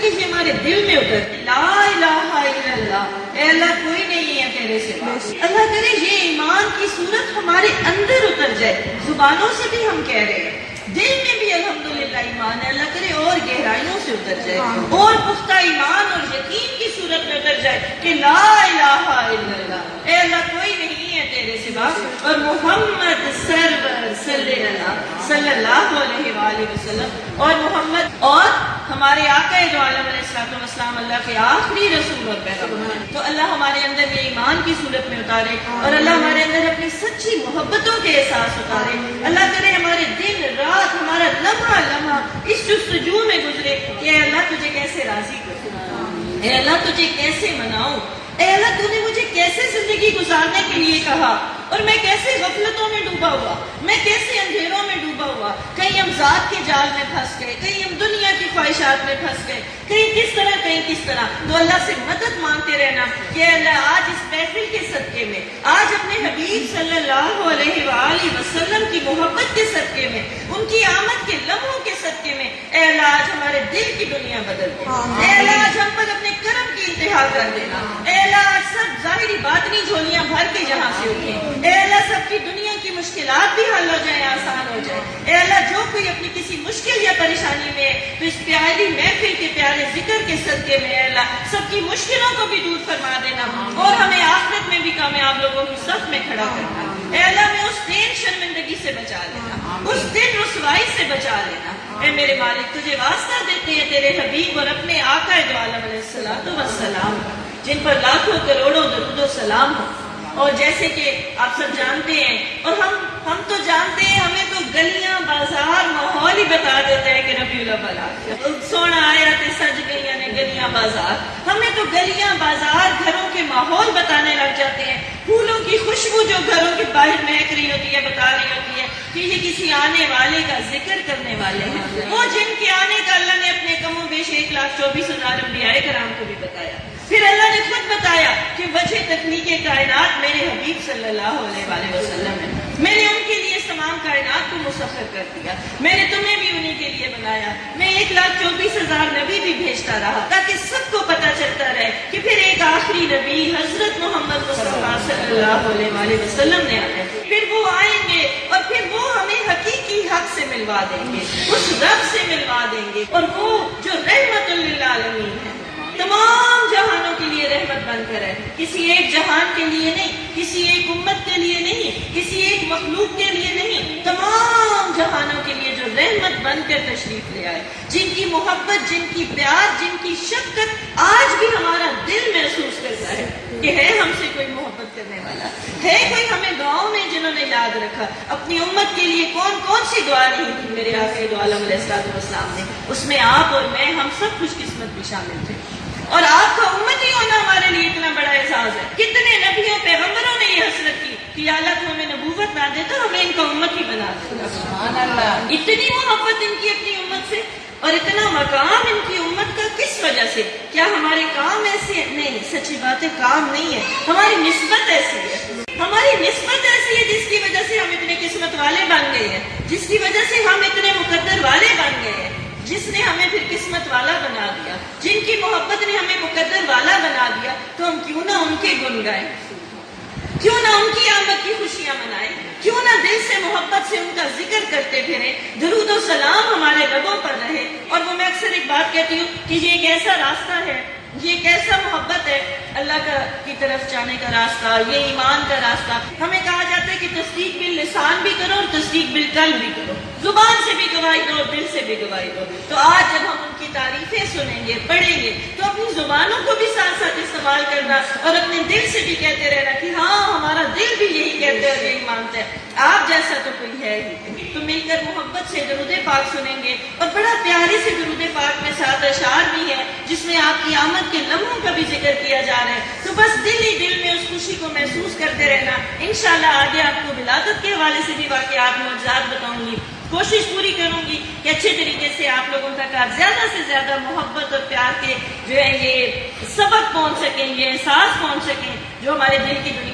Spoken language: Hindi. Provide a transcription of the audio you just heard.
कि ये हमारे दिल में उतर ला अल्लाह कोई नहीं है तेरे सिवा अल्लाह करे ये ईमान की सूरत हमारे अंदर उतर जाए। जुबानों से भी हम कह रहे हैं। दिल में भी अल्हम्दुलिल्लाह ईमान है। अल्लाह करे और गहराइयों से उतर जाए। और पुख्ता ईमान और यकीन की सूरत में उतर जाए कि ला इलाहा अल्लाह कोई नहीं है तेरे सिवा। और मोहम्मद सरवर सल्लल्लाहु अलैहि वसल्लम और मोहम्मद और हमारे आका जो आलम अल्लाह के आखिरी रसूल और पैगंबर तो अल्लाह हमारे अंदर ये ईमान की सूरत में उतारे और अल्लाह हमारे अंदर अपनी सच्ची मोहब्बतों के एहसास उतारे। अल्लाह करे हमारे दिन रात हमारा लम्हा लम्हा इस जुस्तजू में गुजरे। कि अल्लाह तुझे कैसे राज़ी करूँ? अल्लाह तुझे कैसे मनाऊं? अल्लाह तूने मुझे कैसे ज़िंदगी गुजारने के लिए कहा? और मैं कैसे गफलतों में डूबा हुआ? मैं कैसे अंधेरों में डूबा हुआ। कहीं हम जात के जाल में फंस गए कहीं हम दुनिया की ख्वाहिशात में फंस गए। कहीं किस तरह कहीं किस तरह। तो अल्लाह से मदद मांगते रहना कि अल्लाह आज इस महफिल के सदके में आज अपने हबीब सल्लल्लाहु अलैहि वसल्लम की मोहब्बत के सदके में उनकी आमद के लम्हों के सदके में अल्लाह आज हमारे दिल की दुनिया बदल दे। अल्लाह आज हम पर अपने कर्म की इंतहा कर देना। अल्लाह आज सब जाहिरी बातनी झोलियाँ भर के जहाँ से उठे। अल्लाह सबकी दुनिया की मुश्किल अल्लाह जो कोई अपनी किसी मुश्किल या परेशानी में तो इस प्यारी महफिल के प्यारे ज़िक्र के सदके में अल्लाह सबकी मुश्किलों को भी दूर फरमा देना और हमें आखिरत में भी कामयाब लोगों की सब में खड़ा करना। अल्लाह में उस दिन शर्मिंदगी से बचा लेना उस दिन रसवाई से बचा लेना ए मेरे मालिक तुझे वास्ता देते हैं तेरे हबीब और अपने आका आलम सलाम जिन पर लाखों करोड़ों दरुदो सलाम हो। और जैसे कि आप सब जानते हैं और हम हम तो जानते हैं हमें तो गलियाँ बाज़ार माहौल ही बता देता है कि रबीउल अव्वल सोना आया थे सज गई ने गलियाँ बाज़ार। हमें तो गलियाँ बाज़ार घरों के माहौल बताने लग जाते हैं। फूलों की खुशबू जो घरों के बाहर महक रही होती है, बता रही होती है कि ये किसी आने वाले का ज़िक्र करने वाले हैं। वो जिनके आने का अल्लाह ने अपने कमो बेश एक लाख चौबीस हज़ार अम्बिया कराम को भी बताया। फिर अल्लाह ने खुद बताया कि वजह तकनीक कायनात मेरे हबीब सल्लल्लाहु अलैहि वसल्लम है। मैंने उनके तमाम कायनात को मुसफर कर दिया। मैंने तुम्हें भी उन्हीं के लिए बनाया। मैं एक लाख चौबीस हज़ार नबी भी भेजता रहा ताकि सबको पता चलता रहे कि फिर एक आखिरी नबी हज़रत मोहम्मद वसल्लम ने आया फिर वो आएँगे और फिर वो हमें हकीकी हक से मिलवा देंगे, उस रब से मिलवा देंगे। और वो जो रहमत आलमीन है, तमाम जहानों के लिए रहमत बनकर है किसी एक जहान के लिए नहीं, किसी एक उम्मत के लिए नहीं, किसी एक मखलूक के लिए नहीं तमाम जहानों के लिए जो रहमत बनकर तशरीफ़ ले आए। जिनकी मोहब्बत, जिनकी प्यार, जिनकी शक्कत आज भी हमारा दिल महसूस करता है कि है हमसे कोई मोहब्बत करने वाला। है कोई हमें गाँव में जिन्होंने याद रखा, अपनी उम्मत के लिए कौन कौन सी दुआ नहीं की मेरे आखिर आलम ने? उसमें आप और मैं, हम सब खुशकिस्मत भी शामिल थे। और आपका उम्मत ही होना हमारे लिए इतना बड़ा एहसास है। कितने नबियों पैगम्बरों ने ये हसरत की कि अल्लाह तो हमें नबूवत ना दे तो हमें इनका उम्मत ही बना दे इतनी मोहब्बत इनकी अपनी उम्मत से और इतना मकाम इनकी उम्मत का किस वजह से? क्या हमारे काम ऐसे नहीं सच्ची बात है काम नहीं है। हमारी नस्बत ऐसी है। हमारी नस्बत ऐसी है जिसकी वजह से हम इतने किस्मत वाले बन गए हैं। जिसकी वजह से हम इतने मुकद्दर वाले बन गए हैं। जिसने हमें फिर किस्मत वाला बना दिया। जिनकी मोहब्बत ने हमें मुकद्दर वाला बना दिया तो हम क्यों ना उनके गुन गाए? क्यों ना उनकी आमद की खुशियाँ मनाए? क्यों ना दिल से मोहब्बत से उनका ज़िक्र करते फिरे? दरूद सलाम हमारे रबों पर रहे। और वो मैं अक्सर एक बात कहती हूँ कि ये एक ऐसा रास्ता है, ये कैसा मोहब्बत है, अल्लाह का की तरफ़ जाने का रास्ता, ये ईमान का रास्ता। हमें कहा जाता है कि तस्दीक बिल लिसान भी करो और तस्दीक बिल कल भी करो। ज़ुबान से भी गवाही दो और दिल से भी गवाही दो। तो आज जब हम उनकी तारीफें सुनेंगे, पढ़ेंगे तो अपनी जुबानों को भी इस्तेमाल करना और अपने दिल से भी कहते रहना कि हाँ हमारा दिल भी यही कहते हैं यही मानता है। आप जैसा तो कोई है ही तो मिलकर मोहब्बत से दरुद पाक सुनेंगे और बड़ा प्यारे से दरुद पाक में साथ अशार भी है, जिसमें आपकी आमद के लम्हों का भी ज़िक्र किया जा रहा है। तो बस दिल ही दिल में उस खुशी को महसूस करते रहना। इनशाला आगे आपको विलादत के हवाले से भी वाकत मौजाद बताऊँगी। कोशिश पूरी करूँगी कि अच्छे तरीके से आप लोगों तक आप ज़्यादा से ज़्यादा मोहब्बत और प्यार के जो है ये सबक पहुँच सकें, ये एहसास पहुँच सकें, जो हमारे दिल की